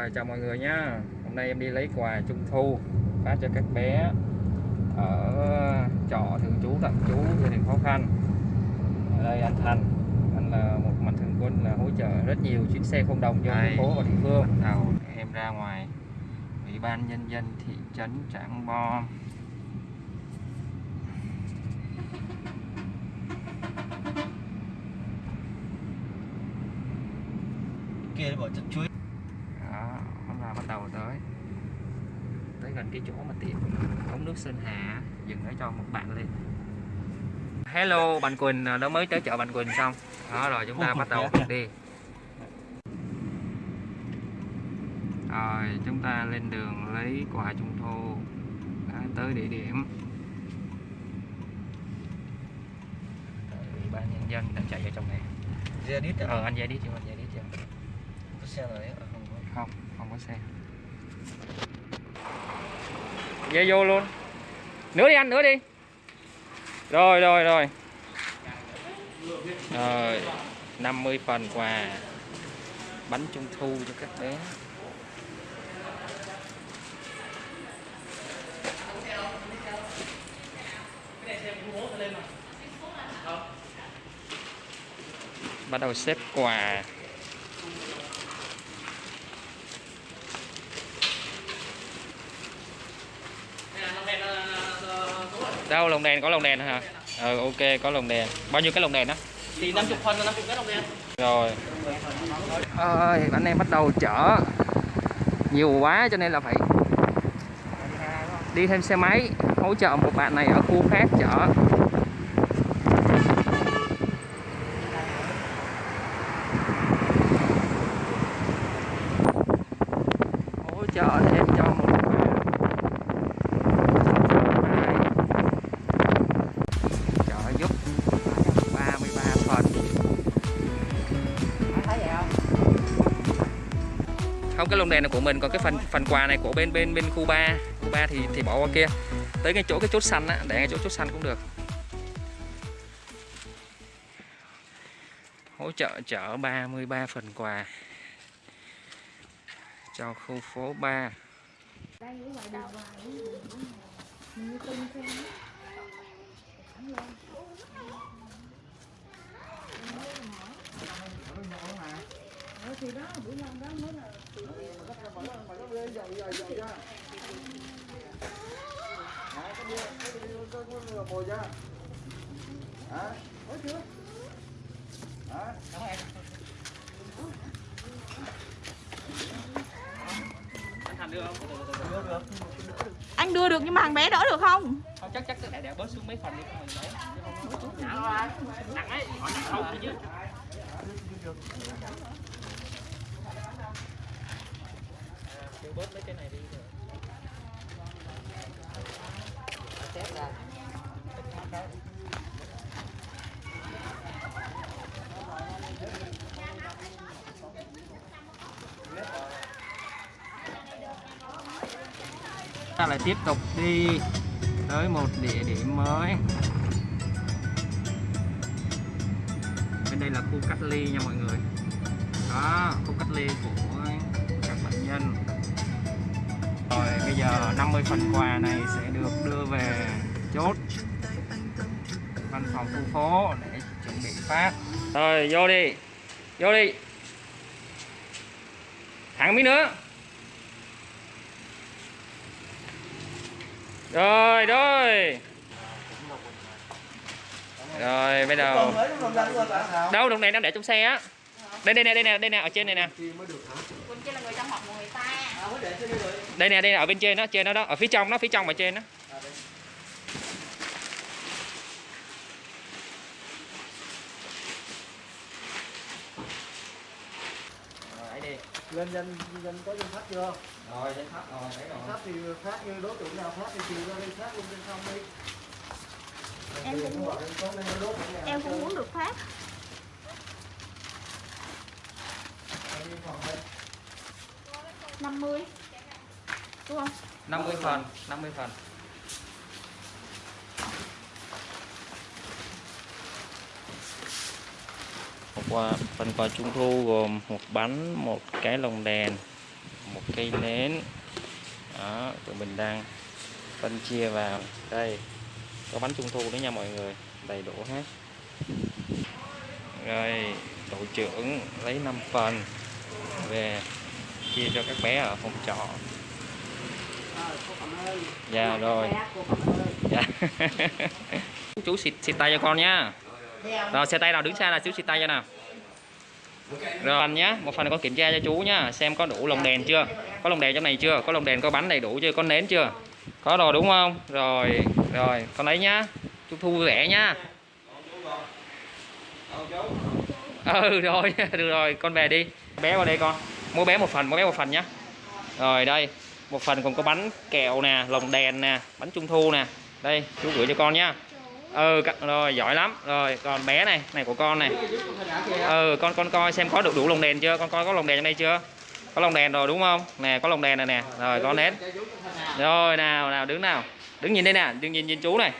Rồi chào mọi người nhá. Hôm nay em đi lấy quà trung thu Phát cho các bé Ở trọ thường trú tạm trú gia đình khó khăn Ở đây anh Thành Anh là một mạnh thường quân là hỗ trợ rất nhiều chuyến xe không đồng cho thành phố và địa phương. Đầu em ra ngoài. Ủy ban nhân dân thị trấn Trảng Bom. Kia bỏ chất chuối đó hôm là bắt đầu tới tới gần cái chỗ mà tiệm ống nước Sơn Hà dừng để cho một bạn lên. Hello bạn Quỳnh đó mới tới chợ bạn Quỳnh xong. Đó rồi chúng ta bắt đầu đi. Rồi chúng ta lên đường lấy quà trung thu đã tới địa điểm. Ủy ban nhân dân đang chạy ở trong này. Đít ờ anh đi chưa anh đi chưa có xe rồi à, không có. Không không có xe dây vô luôn. Nữa đi anh nữa đi. Rồi rồi rồi. Rồi 50 phần quà. Bánh trung thu cho các bé. Bắt đầu xếp quà. Đâu lồng đèn có lồng đèn hả? Ừ ok có lồng đèn. Bao nhiêu cái lồng đèn đó thì 50 phân là 50 cái đồng đen rồi. Ơi anh em bắt đầu chở nhiều quá cho nên là phải đi thêm xe máy hỗ trợ một bạn này ở khu khác chở. Hỗ trợ cái lông đèn này của mình, còn cái phần phần quà này của bên bên bên khu 3 khu 3 thì thì bỏ qua kia. Tới ngay chỗ cái chốt xanh á, để ngay chỗ chốt xanh cũng được. Hỗ trợ chở 33 phần quà cho khu phố 3 đây ở ngoài đầu như tung xem Ờ thì đó bữa năm đó mới là chưa? anh thành đưa không được được Anh đưa được nhưng mà thằng bé đỡ được không? không chắc chắc để để bớt xuống mấy phần đi không mình lấy nặng ấy. Nặng không chứ bớt mấy cái này đi rồi. Ra. ta lại tiếp tục đi tới một địa điểm mới bên đây là khu cách ly nha mọi người đó, khu cách ly của các bệnh nhân rồi bây giờ 50 phần quà này sẽ được đưa về chốt văn phòng khu phố để chuẩn bị phát. Rồi vô đi vô đi. Thẳng miếng nữa. Rồi rồi. Rồi bây giờ đâu đồng này đang để trong xe á. Đây đây nè đây nè đây nè ở trên này nè đây rồi. Đây nè đây nè ở bên trên đó trên đó đó. Ở phía trong đó phía trong ở trên đó. Rồi ấy đi. Lên danh danh có danh sách chưa? Rồi danh sách rồi thấy danh rồi sách thì phát như đối tượng nào phát thì chiều ra đi phát luôn trên không đi. Em cũng nó muốn- nó Em cũng muốn được phát. Em đi phòng đây. 50 Đúng không? 50 phần 50 phần. Một quà, phần quà trung thu gồm một bánh, một cái lồng đèn, một cây nến. Đó tụi mình đang phân chia vào. Đây có bánh trung thu đấy nha mọi người đầy đủ hết. Rồi tổ trưởng lấy 5 phần về chia cho các bé ở phòng trọ. Ờ, dạ rồi. dạ. Chú xịt xịt tay cho con nhá. Đeo. rồi xe tay nào đứng xa là chú xịt tay cho nào. Rồi phần nhá một phần con kiểm tra cho chú nhá xem có đủ lồng đèn chưa? Có lồng đèn trong này chưa? Có lồng đèn có bắn đầy đủ chưa? Có nến chưa? Có rồi đúng không? Rồi rồi con lấy nhá. Chú thu vẻ nhá. Ừ rồi được rồi con về đi. Bé vào đây con mỗi bé một phần mỗi bé một phần nhá. Rồi, đây. Một phần còn có bánh kẹo nè, lồng đèn nè, bánh trung thu nè. Đây, chú gửi cho con nhá. Ừ rồi, giỏi lắm. Rồi, còn bé này này của con này. Ừ con con coi xem có được đủ lồng đèn chưa? Con coi có lồng đèn trong đây chưa? Có lồng đèn rồi, đúng không? Nè, có lồng đèn này nè. Rồi có nến. Rồi, nào nào, đứng nào. Đứng nhìn đây nè, đứng nhìn nhìn chú này.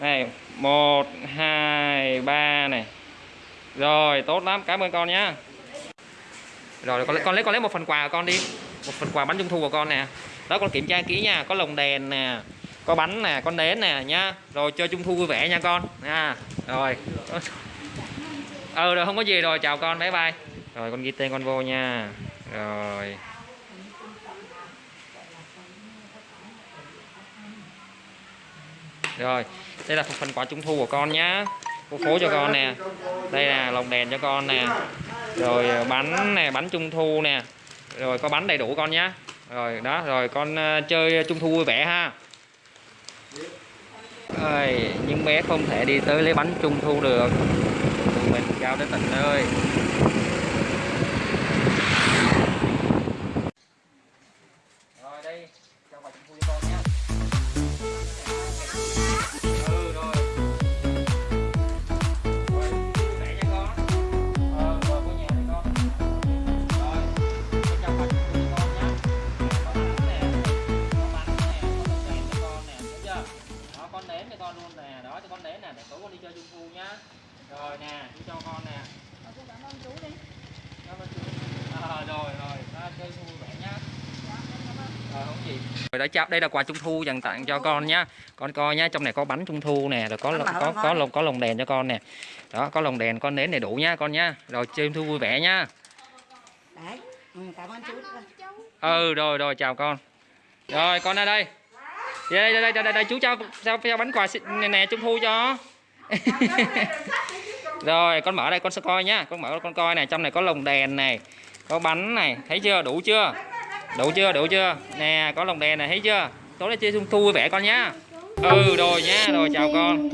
Này, một, hai, ba này. Rồi, tốt lắm. Cảm ơn con nhá rồi, con lấy con lấy con lấy một phần quà của con đi. Một phần quà bánh trung thu của con nè. Đó, con kiểm tra kỹ nha. Có lồng đèn nè, có bánh nè, con nến nè, nhá. Rồi, chơi trung thu vui vẻ nha con. Nha. Rồi. Ừ rồi, không có gì rồi. Chào con, bye bye. Rồi, con ghi tên con vô nha. Rồi. Rồi, đây là phần quà trung thu của con nhá. Cô phố cho con nè. Đây là lồng đèn cho con nè rồi ờ, bánh nè, bánh trung thu nè. Rồi, có bánh đầy đủ con nhá. Rồi, đó, rồi con ờ, chơi trung thu vui vẻ ha. Ơi những bé không thể đi tới lấy bánh trung thu được. Mình cao đến tận nơi. Rồi đã chào đây là quà trung thu dành tặng cho con nhá. Con coi nhá, trong này có bánh trung thu nè, rồi có lồng- có có lồng có lồng đèn cho con nè. Đó, có lồng đèn, con nến đầy đủ nhá con nhá. Rồi chơi trung thu vui vẻ nhá. Đấy. Ừ, cảm ơn chú. chú Ừ rồi rồi chào con. Rồi con ra đây. Đây đây đây đây, đây, đây chú cho cho, cho bánh quà nè, nè trung thu cho. rồi con mở đây con sẽ coi nhá, con mở con coi này, trong này có lồng đèn này, có bánh này, thấy chưa? Đủ chưa? Đủ chưa? Đủ chưa? Nè, có lồng đèn này thấy chưa? Tối nay chơi trung thu vui vẻ con nhá. Ừ rồi nhá, rồi chào con.